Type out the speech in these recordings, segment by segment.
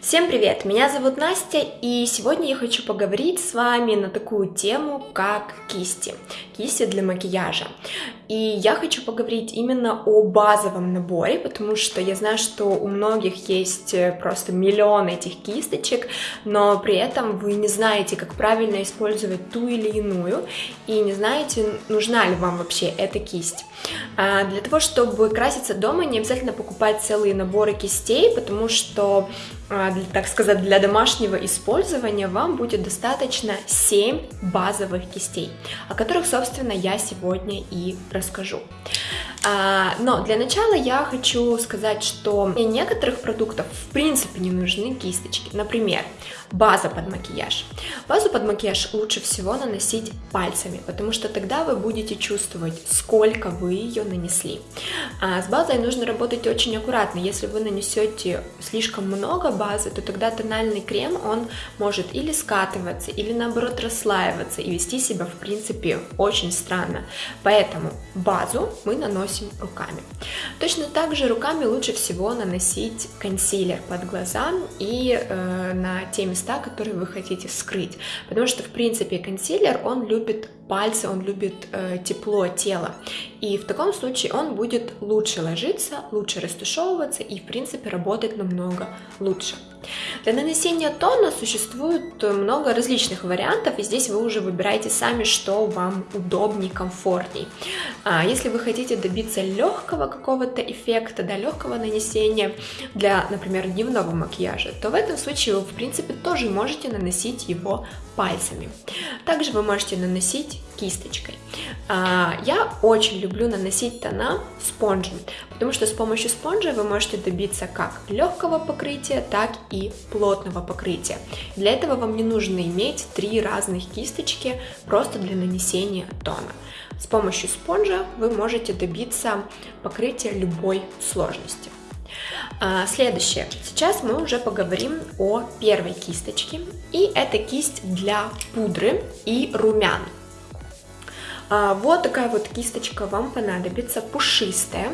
Всем привет! Меня зовут Настя, и сегодня я хочу поговорить с вами на такую тему, как кисти. Кисти для макияжа. И я хочу поговорить именно о базовом наборе, потому что я знаю, что у многих есть э, просто миллион этих кисточек, но при этом вы не знаете, как правильно использовать ту или иную, и не знаете, нужна ли вам вообще эта кисть. А для того, чтобы краситься дома, не обязательно покупать целые наборы кистей, потому что так сказать, для домашнего использования вам будет достаточно 7 базовых кистей, о которых, собственно, я сегодня и расскажу. А, но для начала я хочу сказать, что для некоторых продуктов в принципе не нужны кисточки. Например, база под макияж. Базу под макияж лучше всего наносить пальцами, потому что тогда вы будете чувствовать, сколько вы ее нанесли. А с базой нужно работать очень аккуратно. Если вы нанесете слишком много базы, то тогда тональный крем, он может или скатываться, или наоборот расслаиваться и вести себя в принципе очень странно. Поэтому базу мы наносим руками. Точно так же руками лучше всего наносить консилер под глаза и э, на те места, которые вы хотите скрыть. Потому что, в принципе, консилер, он любит пальцы, он любит э, тепло тела. И в таком случае он будет лучше ложиться, лучше растушевываться и, в принципе, работать намного лучше. Для нанесения тона существует много различных вариантов, и здесь вы уже выбираете сами, что вам удобнее, комфортней. А если вы хотите добиться легкого какого-то эффекта, да, легкого нанесения для, например, дневного макияжа, то в этом случае вы, в принципе, тоже можете наносить его пальцами. Также вы можете наносить кисточкой. А, я очень люблю наносить тона спонжем, потому что с помощью спонжа вы можете добиться как легкого покрытия, так и плотного покрытия. Для этого вам не нужно иметь три разных кисточки просто для нанесения тона. С помощью спонжа вы можете добиться покрытия любой сложности. А, следующее. Сейчас мы уже поговорим о первой кисточке. И это кисть для пудры и румян. А, вот такая вот кисточка вам понадобится, пушистая,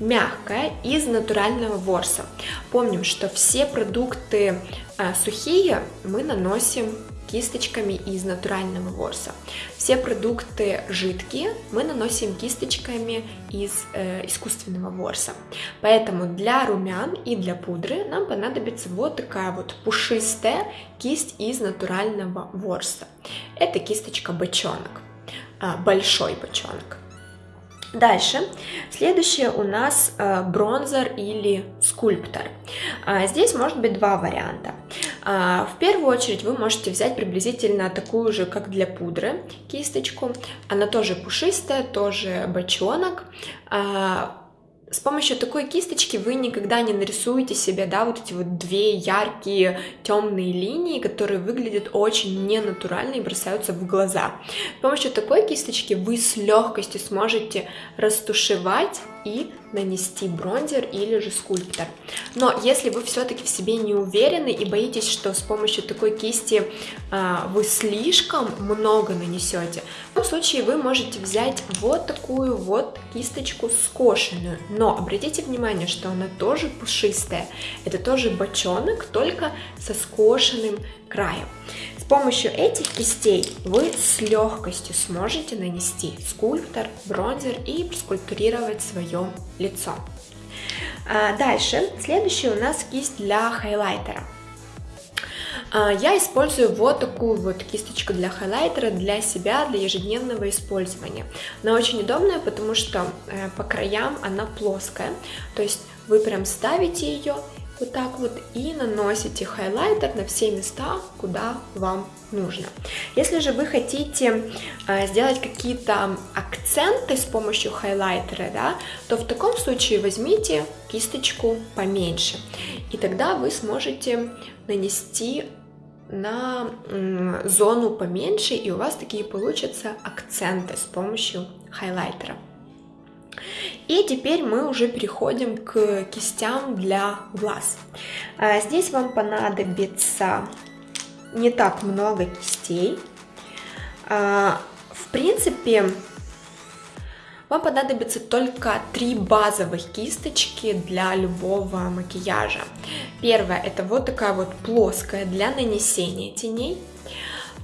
мягкая, из натурального ворса. Помним, что все продукты а, сухие мы наносим кисточками из натурального ворса. Все продукты жидкие мы наносим кисточками из э, искусственного ворса. Поэтому для румян и для пудры нам понадобится вот такая вот пушистая кисть из натурального ворса. Это кисточка бочонок. А, большой бочонок. Дальше, следующее у нас э, бронзер или скульптор. А, здесь может быть два варианта. А, в первую очередь вы можете взять приблизительно такую же, как для пудры, кисточку. Она тоже пушистая, тоже бочонок с помощью такой кисточки вы никогда не нарисуете себе, да, вот эти вот две яркие темные линии, которые выглядят очень ненатурально и бросаются в глаза. С помощью такой кисточки вы с легкостью сможете растушевать и нанести бронзер или же скульптор. Но если вы все-таки в себе не уверены и боитесь, что с помощью такой кисти а, вы слишком много нанесете, в том случае вы можете взять вот такую вот кисточку скошенную. Но обратите внимание, что она тоже пушистая. Это тоже бочонок, только со скошенным краем помощью этих кистей вы с легкостью сможете нанести скульптор, бронзер и скульптурировать свое лицо. А, дальше, следующая у нас кисть для хайлайтера. А, я использую вот такую вот кисточку для хайлайтера для себя, для ежедневного использования. Она очень удобная, потому что э, по краям она плоская, то есть вы прям ставите ее вот так вот и наносите хайлайтер на все места, куда вам нужно. Если же вы хотите э, сделать какие-то акценты с помощью хайлайтера, да, то в таком случае возьмите кисточку поменьше, и тогда вы сможете нанести на зону поменьше, и у вас такие получатся акценты с помощью хайлайтера. И теперь мы уже переходим к кистям для глаз. А, здесь вам понадобится не так много кистей. А, в принципе, Вам понадобится только три базовых кисточки для любого макияжа. Первая это вот такая вот плоская для нанесения теней.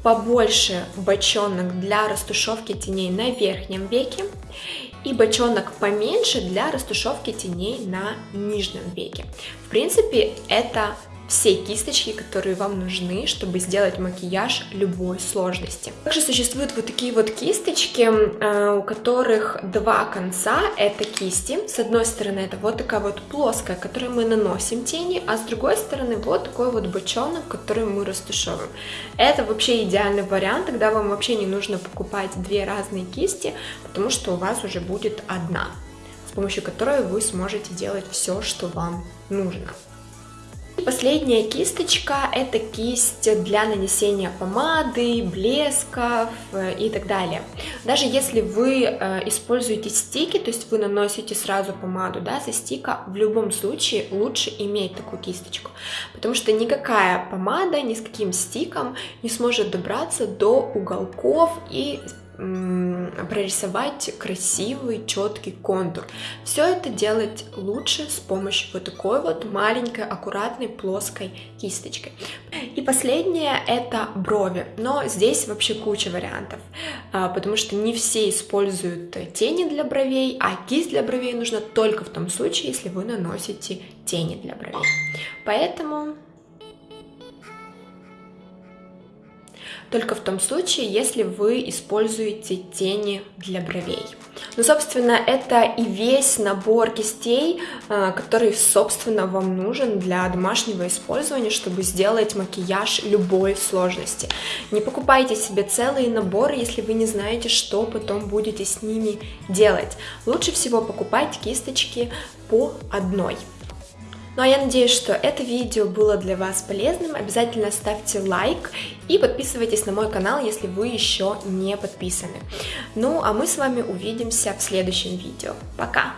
Побольше бочонок для растушевки теней на верхнем веке и бочонок поменьше для растушевки теней на нижнем веке. В принципе, это все кисточки, которые вам нужны, чтобы сделать макияж любой сложности. Также существуют вот такие вот кисточки, э, у которых два конца, это кисти. С одной стороны это вот такая вот плоская, которой мы наносим тени, а с другой стороны вот такой вот бочонок, который мы растушевываем. Это вообще идеальный вариант, тогда вам вообще не нужно покупать две разные кисти, потому что у вас уже будет одна, с помощью которой вы сможете делать все, что вам нужно. Последняя кисточка это кисть для нанесения помады, блесков э, и так далее. Даже если вы э, используете стики, то есть вы наносите сразу помаду да, со стика, в любом случае лучше иметь такую кисточку, потому что никакая помада ни с каким стиком не сможет добраться до уголков и прорисовать красивый, четкий контур. Все это делать лучше с помощью вот такой вот маленькой, аккуратной, плоской кисточкой. И последнее это брови, но здесь вообще куча вариантов, а, потому что не все используют тени для бровей, а кисть для бровей нужна только в том случае, если вы наносите тени для бровей. Поэтому только в том случае, если вы используете тени для бровей. Ну, собственно, это и весь набор кистей, э, который, собственно, вам нужен для домашнего использования, чтобы сделать макияж любой сложности. Не покупайте себе целые наборы, если вы не знаете, что потом будете с ними делать. Лучше всего покупать кисточки по одной. Ну а я надеюсь, что это видео было для вас полезным. Обязательно ставьте лайк и подписывайтесь на мой канал, если вы еще не подписаны. Ну а мы с вами увидимся в следующем видео. Пока!